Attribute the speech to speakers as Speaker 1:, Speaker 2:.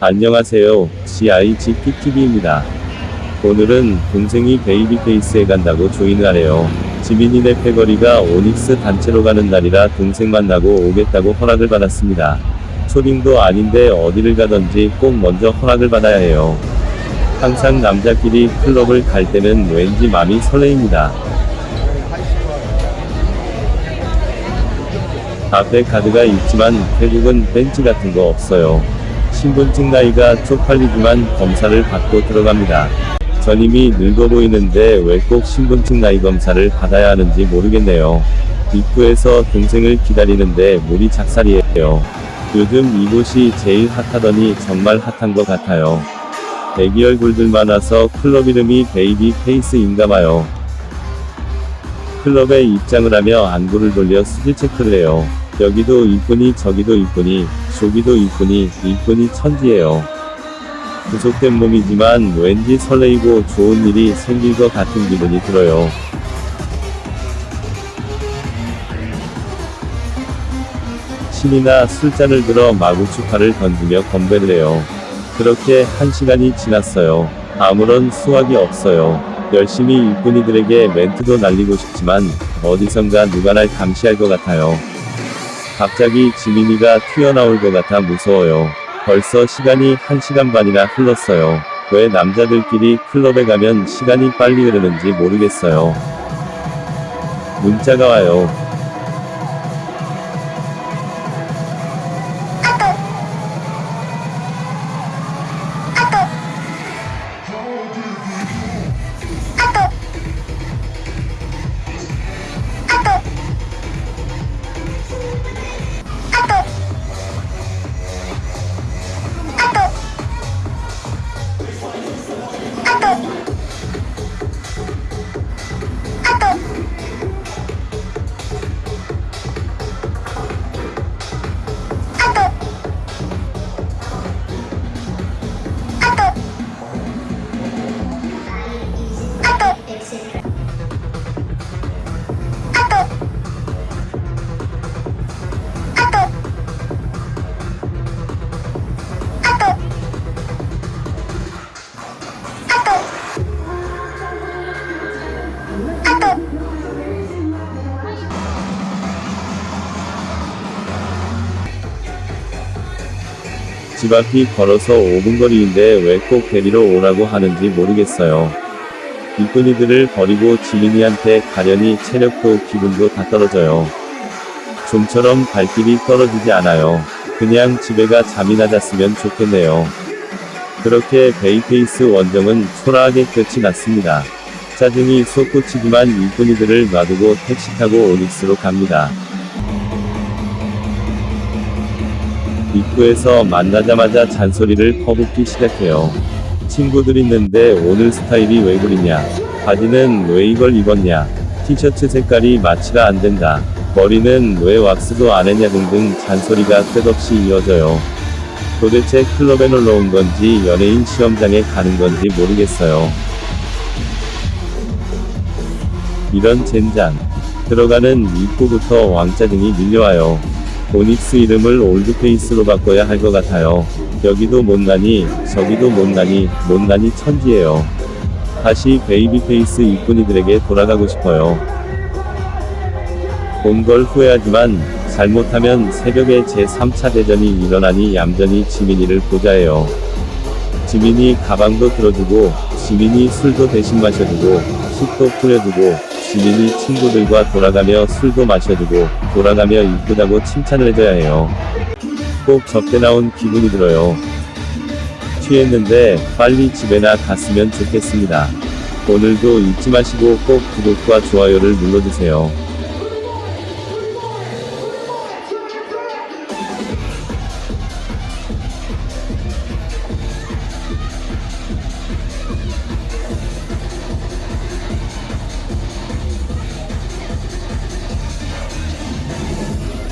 Speaker 1: 안녕하세요. CIGPTV입니다. 오늘은 동생이 베이비페이스에 간다고 조인을 하래요. 지민이네 패거리가 오닉스 단체로 가는 날이라 동생 만나고 오겠다고 허락을 받았습니다. 초딩도 아닌데 어디를 가든지 꼭 먼저 허락을 받아야 해요. 항상 남자끼리 클럽을 갈 때는 왠지 마음이 설레입니다. 앞에 가드가 있지만 태국은 뺀찌 같은 거 없어요. 신분증 나이가 쪽팔리지만 검사를 받고 들어갑니다. 전 이미 늙어 보이는데 왜 꼭 신분증 나이 검사를 받아야 하는지 모르겠네요. 입구에서 동생을 기다리는데 물이 작살이에요. 요즘 이곳이 제일 핫하다더니 정말 핫한 것 같아요. 애기 얼굴들 많아서 클럽 이름이 베이비 페이스인가 봐요. 클럽에 입장을 하며 안구를 돌려 수질 체크를 해요. 여기도 이쁘니 저기도 이쁘니 저기도 이쁘니 이쁘니 천지예요. 구속된 몸이지만 왠지 설레이고 좋은 일이 생길 것 같은 기분이 들어요. 신이나 술잔을 들어 마구 추파를 던지며 건배를 해요. 그렇게 한 시간이 지났어요. 아무런 수확이 없어요. 열심히 일꾼이들에게 멘트도 날리고 싶지만 어디선가 누가 날 감시할 것 같아요. 갑자기 지민이가 튀어나올 것 같아 무서워요. 벌써 시간이 1시간 반이나 흘렀어요. 왜 남자들끼리 클럽에 가면 시간이 빨리 흐르는지 모르겠어요. 문자가 와요. 집 앞이 걸어서 5분 거리인데 왜 꼭 데리러 오라고 하는지 모르겠어요. 일꾼이들을 버리고 지민이한테 가려니 체력도 기분도 다 떨어져요. 좀처럼 발길이 떨어지지 않아요. 그냥 집에 가 잠이나 잤으면 좋겠네요. 그렇게 베이페이스 원정은 초라하게 끝이 났습니다. 짜증이 솟구치지만 일꾼이들을 놔두고 택시 타고 오닉스로 갑니다. 입구에서 만나자마자 잔소리를 퍼붓기 시작해요. 친구들 있는데 오늘 스타일이 왜 그리냐? 바지는 왜 이걸 입었냐? 티셔츠 색깔이 마치가 안 된다. 머리는 왜 왁스도 안 했냐 등등 잔소리가 끝없이 이어져요. 도대체 클럽에 놀러 온 건지 연예인 시험장에 가는 건지 모르겠어요. 이런 젠장. 들어가는 입구부터 왕짜증이 밀려와요. 오닉스 이름을 올드페이스로 바꿔야 할 것 같아요. 여기도 못나니, 저기도 못나니, 못나니 천지예요. 다시 베이비페이스 이쁜이들에게 돌아가고 싶어요. 온 걸 후회하지만, 잘못하면 새벽에 제3차 대전이 일어나니 얌전히 지민이를 보자 해요. 지민이 가방도 들어주고, 지민이 술도 대신 마셔주고, 팁도 뿌려주고, 지민이 친구들과 돌아가며 술도 마셔주고, 돌아가며 이쁘다고 칭찬을 해줘야 해요. 꼭 접대 나온 기분이 들어요. 취했는데, 빨리 집에나 갔으면 좋겠습니다. 오늘도 잊지 마시고 꼭 구독과 좋아요를 눌러주세요.